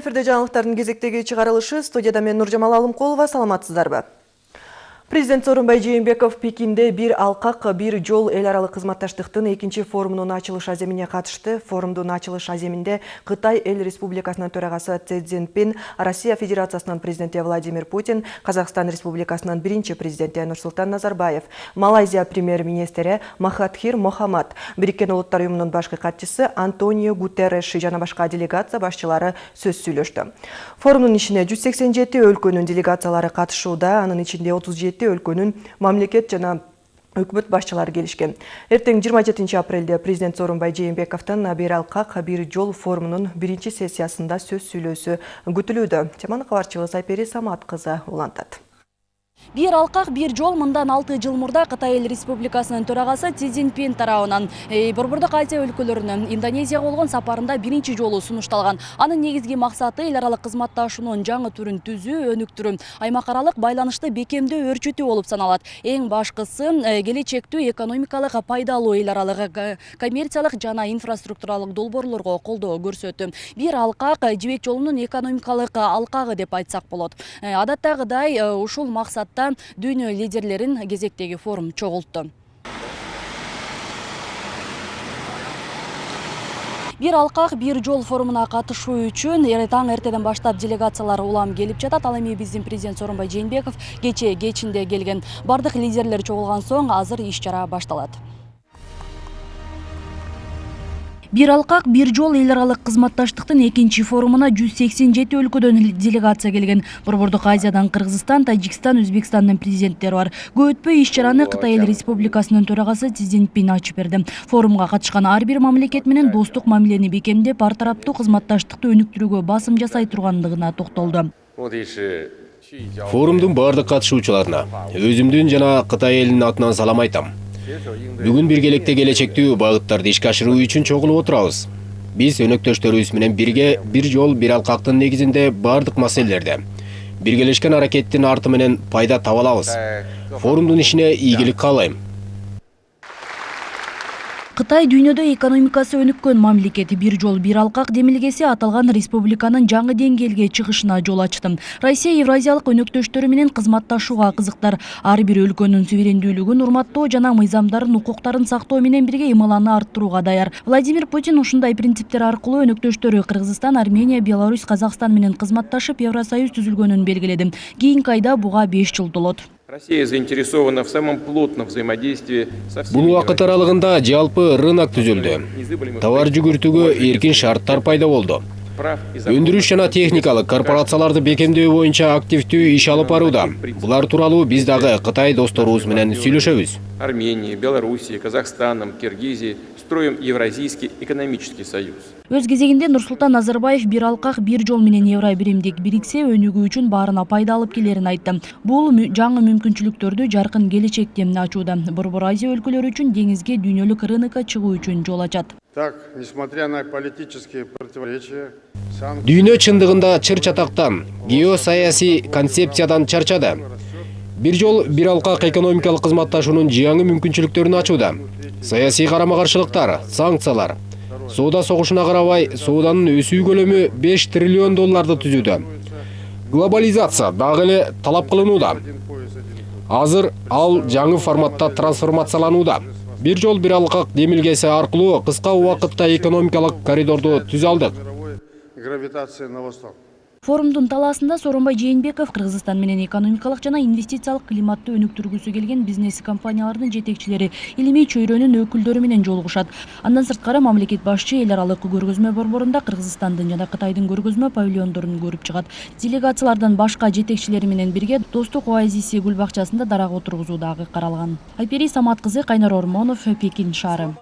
эфирде жаңылыктардын кезектеги чыгарылышы студияда мен нуржамал алымкулова саламатсыздарбы? Президент Сооронбай Жээнбеков Пекинде бир алкак бир жол эл аралык кызматташтыктын экинчи форумунун ачылыш аземине катышты. Форумдун ачылыш аземинде Кытай эл республикасынын төрагасы Цзэ Цзиньпин, Россия Федерациясынын президенти Владимир Путин, Казакстан Республикасынын биринчи президенти Нурсултан Назарбаев, Малайзия премьер-министри Махатхир Мохаммад, Бириккен улуттар уюмунун башкы катчысы Антонио Гутерреш жана башка делегация башчылары сөз сүйлөштү. Форумдун ишине 187 өлкөнүн делегациялары катышууда, анын ичинде 37 өлкөнүн мамлекет жана өкмөт башчылары келишкен. Эртең 27 апрелде президент Сооронбай Жээнбековдун бир алкак бир жол форумунун биринчи сессиясында сөз сүйлөөсү күтүлүүдө. Теманы кабарчыбыз Айпери Самат кызы улантат. Бир алкак бир жол мындан 6 жыл мурда Кытай эл республикасынын төрагасы Си Цзиньпин тарабынан Борбордук Азия өлкөлөрүнүн Индонезияга болгон сапарында биринчи жолу сунушталган. Анын негизги максаты эл аралык кызматташуунун жаңы түрүн түзүү, өнүктүрүү, аймак аралык байланышты бекемдөө, өрчүтүү болуп саналат. Эң башкысы келечектүү экономикалык пайдалуу эл аралык коммерциялык жана инфраструктуралык долбоорлорго колдоо көрсөтүү. Бир алкак жибек жолунун экономикалык алкагы деп айтсак болот. Адаттагыдай ушул максат дүйнө лидерлерин кезектеги форум чогултту бир алкак бир жол форумуна катышуу үчүн таң эртеден баштап делегациялар улам келип жатат. Ал эми биздин президент сооронбай жээнбеков кечээ кечинде келген бардык лидерлер чогулган соң азыр иш чара башталат бир алкак бир жол эл аралык кызматташтыктын экинчи форумуна жүз сексен жети өлкөдөн делегация келген. Борбордук азиядан кыргызстан тажикстан өзбекстандын президенттери бар. Көп өтпөй иш чараны кытай эл республикасынын төрагасы си цзиньпин ачып берди. Форумга катышкан ар бир мамлекет менен достук мамилени бекемдеп ар тараптуу кызматташтыкты өнүктүрүүгө басым жасай тургандыгына токтолду. Форумдун баардык катышуучуларына өзүмдүн жана кытай элинин атынан салам айтам. Бүгүн биргеликте келечектүү багыттарды ишке ашыруу үчүн чогулуп отурабыз. Биз өнөктөштөрүбүз менен бирге бир жол бир алкактын негизинде баардык маселелерде. Биргелешкен аракеттин арты менен пайда таба алабыз. Форумдун ишине ийгилик каалайм. Кытай дүйнөдө экономикасы өнүккөн мамлекет бир жол бир алкак демилгеси аталган республиканын жаңы деңгээлге чыгышына жол ачты россия евразиялык өнөктөштөрү менен кызматташууга кызыктар ар бир өлкөнүн суверендүүлүгүн урматтоо жана мыйзамдарын укуктарын сактоо менен бирге ымаланы арттырууга даяр. Владимир путин ушундай принциптер аркылуу өнөктөштөрү кыргызстан армения беларусь казакстан менен кызматташып евросоюз түзүлгөнүн белгиледи кийинки айда буга беш жыл толот Россия заинтересована в самом плотном взаимодействии со. Бул убакыт аралыгында жалпы рынок түзүлдү. Товар жүгүртүүгө эркин шарттар пайда болду. өндүрүш жана техникалык корпорацияларды бекемдөө боюнча активдүү иш алып барууда булар тууралуу биз дагы кытай досторубуз менен сүйлөшөбүз арменией белоруссией казахстаном киргизией строим евразийский экономический союз. Өз кезегинде нурсултан назарбаев бир алкак бир жол менен евро биримдик бириксе өнүгүү үчүн баарына пайда алып келерин айтты. Бул жаңы мүмкүнчүлүктөрдү жаркын келечекте ачууда? Борбор азия өлкөлөрү үчүн деңизге дүйнөлүк рынокко чыгуу үчүн жол ачат. Так несмотря на политические противоречия дүйнө чындыгында чыр чатактан геосаясий концепциядан чарчады бир жол бир алкак экономикалык кызматташуунун жаңы мүмкүнчүлүктөрүн ачууда. Саясий карама каршылыктар санкциялар. Соода согушуна карабай сооданын өсүү көлөмү беш триллион долларды түзүүдө глобализация дагы эле талап кылынууда азыр ал жаңы форматта трансформацияланууда бир жол бир алкак демилгеси аркылуу кыска убакытта экономикалык коридорду түзө алдык гравитация на восток. Форумдун талаасында сооронбай жээнбеков кыргызстан менен экономикалык жана инвестициялык климатты өнүктүргүсү келген бизнес компаниялардын жетекчилери илимий чөйрөнүн өкүлдөрү менен жолугушат андан сырткары мамлекет башчы эл аралык көргөзмө борборунда кыргызстандын жана кытайдын көргөзмө павильондорун көрүп чыгат делегациялардан башка жетекчилери менен бирге достук оазиси гүл бакчасында дарак отургузуу дагы каралган айпери самат кызы кайнар ормонов пекин шаары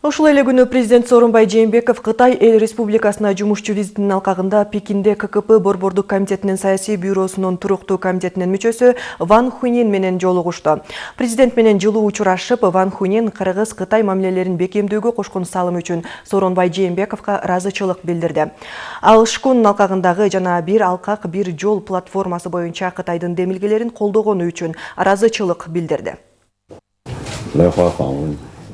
Ушул эле күнү президент Сооронбай Жээнбеков Кытай эл республикасына жумушчу визитинин алкагында Пекинде ККП борбордук комитетинин саясий бюросунун туруктуу комитетинин мүчөсү Ван Хунин менен жолугушту. Президент менен жылуу учурашып, Ван Хунин Кыргыз-Кытай мамилелерин бекемдөөгө кошкон салымы үчүн Сооронбай Жээнбековго ыраазычылык билдирди. Ал шкунун алкагындагы жана бир алкак бир жол платформасы боюнча Кытайдын демилгелерин колдогону үчүн ыраазычылык билдирди.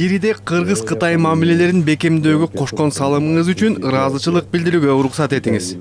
Ириде кыргыз кытай мамилелерин бекемдөөгө кошкон салымыңыз үчүн ыраазычылык билдирүүгө уруксат этиңиз.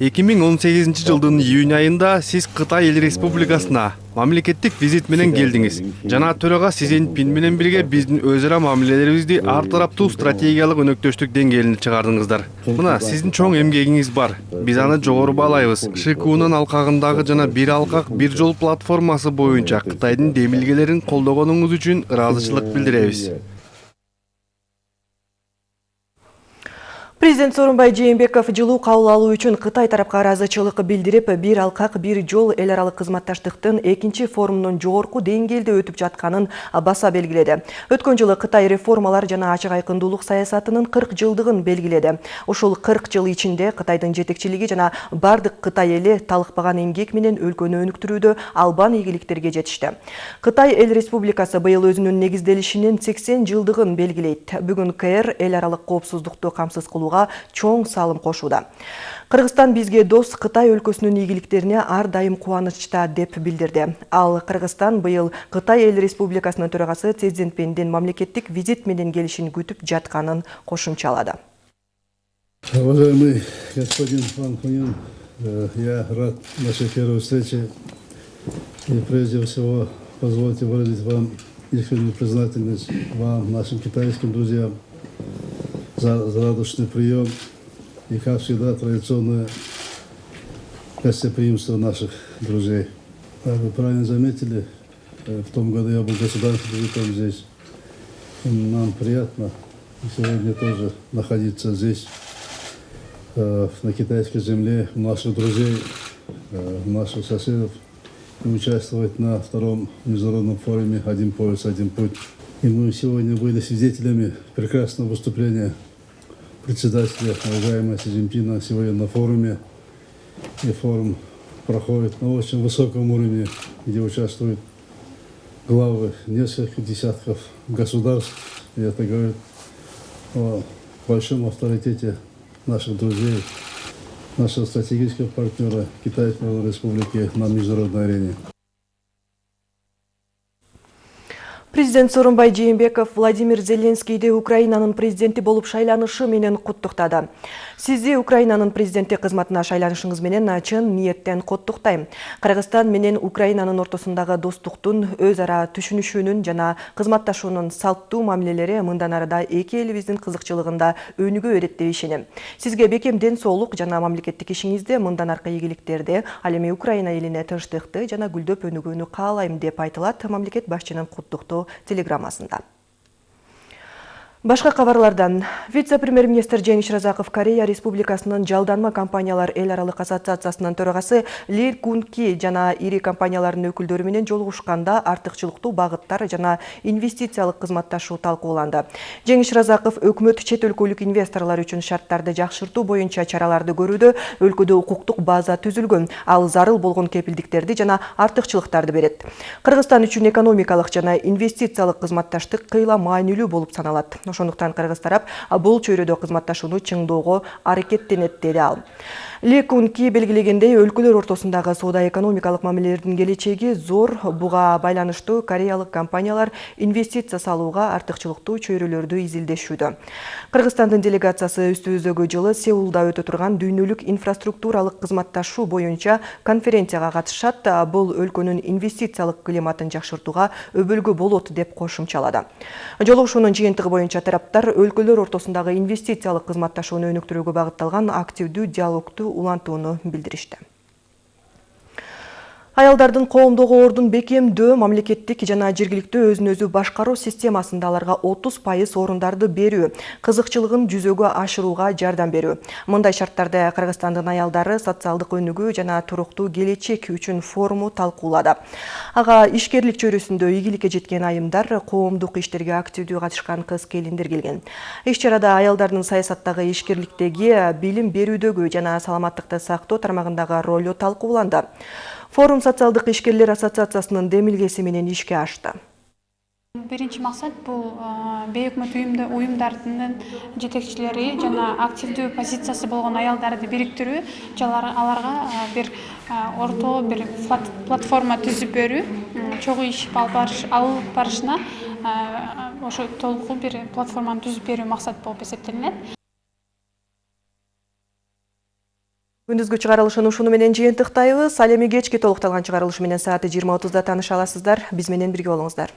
эки миң он сегизинчи жылдын июнь айында сиз кытай эл республикасына мамлекеттик визит менен келдиңиз. Жана төрага си цзиньпин менен бирге биздин өз ара мамилелерибизди ар тараптуу стратегиялык өнөктөштүк деңгээлине чыгардыңыздар. Мына сиздин чоң эмгегиңиз бар. Биз аны жогору баалайбыз шкунун алкагындагы жана бир алкак бир жол платформасы боюнча кытайдын демилгелерин колдогонуңуз үчүн ыраазычылык билдиребиз. Президент Сооронбай Жээнбеков жылуу кабыл алуу үчүн Кытай тарапка ыраазычылык билдирип, бир алкак бир жол эл аралык кызматташтыктын экинчи форумунун жогорку деңгээлде өтүп жатканын баса белгиледи. Өткөн жылы Кытай реформалар жана ачык айкындуулук саясатынын 40 жылдыгын белгиледи. Ушул 40 жыл ичинде Кытайдын жетекчилиги жана бардык Кытай эли талыкпаган эмгек менен өлкөнү өнүктүрүүдө албан ийгиликтерге жетишти. Кытай эл республикасы быйыл өзүнүн негизделишинин 80 жылдыгын белгилейт. Бүгүн КР эл аралык коопсуздукту камсыз кылууга чоң салым кошууда. Кыргызстан бизге дос Кытай өлкөсүнүн ийгиликтерине ар дайым кубанычта деп билдирди. Ал Кыргызстан быйыл Кытай эл республикасынын төрагасы Си Цзиньпиндин мамлекеттик визит менен келишин күтүп жатканын кошумчалады. Уважаемый господин Ван Хунин, э, я рад нашей первой встрече. И прежде всего позвольте выразить вам искреннюю признательность вам, нашим китайским друзьям, за, за радушный прием и, как всегда, традиционное гостеприимство наших друзей. Вы правильно заметили, э, в том году я был государственным визитом здесь. И нам приятно сегодня тоже находиться здесь, э, на китайской земле, у наших друзей, э, у наших соседов и участвовать на втором международном форуме «Один пояс, один путь». И мы сегодня были свидетелями прекрасного выступления председателя, уважаемого Си сегодня на форуме. И форум проходит на очень высоком уровне, где участвуют главы нескольких десятков государств. И это говорит о большом авторитете наших друзей, нашего стратегического партнера Китайской Республики на международной арене. Президент Сооронбай Жээнбеков Владимир Зеленскийди Украинанын президенти болуп шайланышы менен куттуктады. Сизди Украинанын президенти кызматына шайланышыңыз менен чын ниеттен куттуктайм. Кыргызстан менен Украинанын ортосундагы достуктун, өз ара түшүнүшүүнүн жана кызматташуунун салттуу мамилелери мындан арада эки элибиздин кызыкчылыгында өнүгө берет деп ишенем. Сизге бекем ден соолук жана мамлекеттик ишиңизде мындан аркы ийгиликтерди, ал эми Украина элине тынчтыкты жана гүлдөп өнүгүүнү каалайм деп айтылат мамлекет башчынын куттуктоо телеграммасында. Башка кабарлардан вице-премьер-министр Жеңиш Разаков Корея Республикасынын жалданма компаниялар эл аралык ассоциациясынын төрагасы Ли Кунки жана ири компаниялардын өкүлдөрү менен артыкчылыктуу багыттар жана инвестициялык кызматташуу талкууланды. Жеңиш Разаков өкмөт чет өлкөлүк инвесторлор үчүн шарттарды жакшыртуу боюнча чараларды көрүүдө өлкөдө укуктук база түзүлгөн, ал зарыл болгон кепилдиктерди жана артыкчылыктарды берет. Кыргызстан үчүн экономикалык жана инвестициялык кызматташтык кыйла маанилүү болуп саналат. Ошондуктан кыргыз тарап бул чөйрөдө кызматташууну чыңдоого аракеттенет деди ал. Ли Кунки белгилегендей өлкөлөр ортосундагы соода экономикалык мамилелердин келечеги зор буга байланыштуу кореялык компаниялар инвестиция салууга артыкчылыктуу чөйрөлөрдү изилдешүүдө. Кыргызстандын делегациясы үстүбүздөгү жылы Сеулда өтө турган дүйнөлүк инфраструктуралык кызматташуу боюнча конференцияга катышат. Бул өлкөнүн инвестициялык климатын жакшыртууга өбөлгө болот деп кошумчалады. Жолугушуунун жыйынтыгы боюнча тараптар өлкөлөр ортосундагы инвестициялык кызматташууну өнүктүрүүгө багытталган активдүү диалогту улантууну билдиришти. Аялдардын коомдогу ордун бекемдөө мамлекеттик жана жергиликтүү өзүн өзү башкаруу системасында аларга 30% орундарды берүү, кызыкчылыгын жүзөгө ашырууга жардам берүү. Мындай шарттарды Кыргызстандын аялдары социалдык өнүгүү жана туруктуу келечек үчүн форуму талкуулады. Ага ишкерлик чөйрөсүндө ийгиликке жеткен айымдар, коомдук иштерге активдүү катышкан кыз келиндер келген. Иш чарада аялдардын саясаттагы ишкерликтеги, билим берүүдөгү жана саламаттыкты сактоо тармагындагы ролу талкууланды. Форум социалдык ишкерлер ассоциациясынын демилгеси менен ишке ашты. биринчи максат бул бейөкмөт уюмдардын жетекчилери жана активдүү позициясы болгон аялдарды бириктирүү аларга бир ортоо бир платформа түзүп берүү чогуу иш алып барышына ошо толугу бир платформаны түзүп берүү максат болуп эсептелинет күндүзгү чыгарылышын ушуну менен жыйынтыктайбыз. Ал эми кечки толукталган чыгарылыш менен сааты жыйырма отузда тааныша аласыздар биз менен бирге болуңуздар.